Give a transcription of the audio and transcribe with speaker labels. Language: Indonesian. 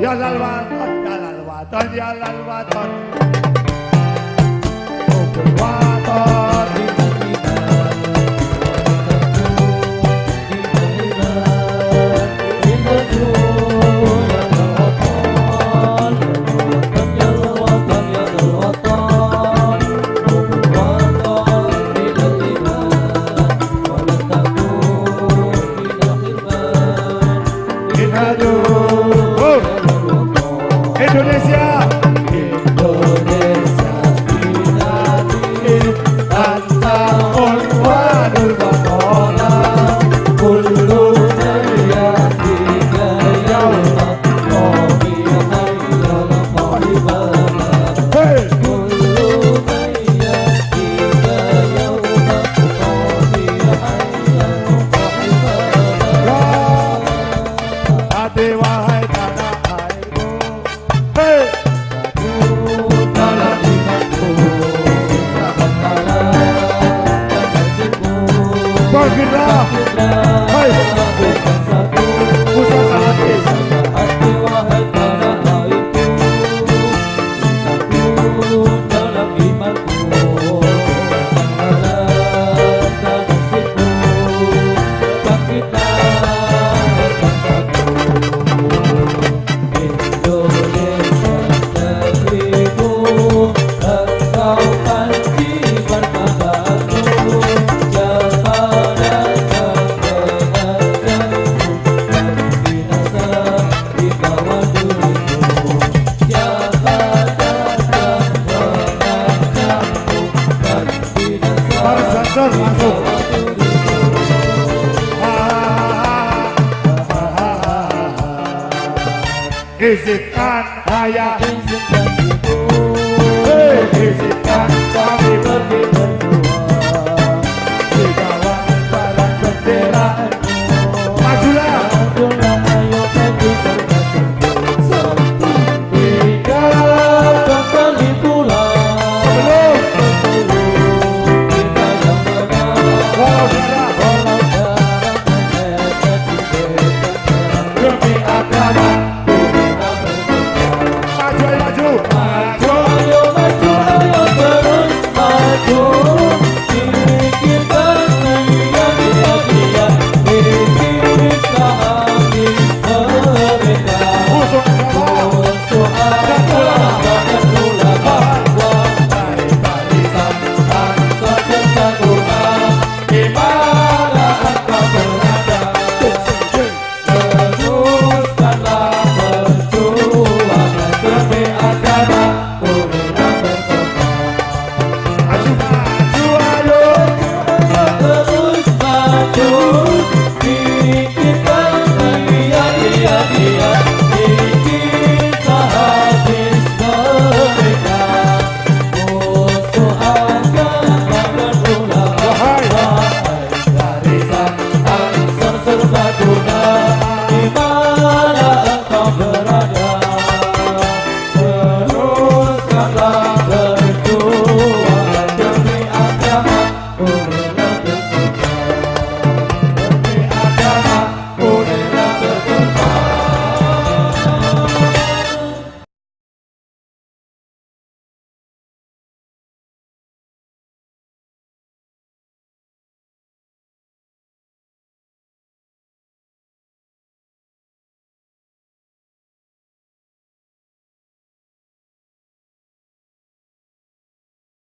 Speaker 1: يلا الوطن يلا الوطن يلا الوطن
Speaker 2: 就这
Speaker 1: 些
Speaker 2: 啊嘿
Speaker 1: Izinkan ayah Izinkan
Speaker 2: kami. Izinkan oh.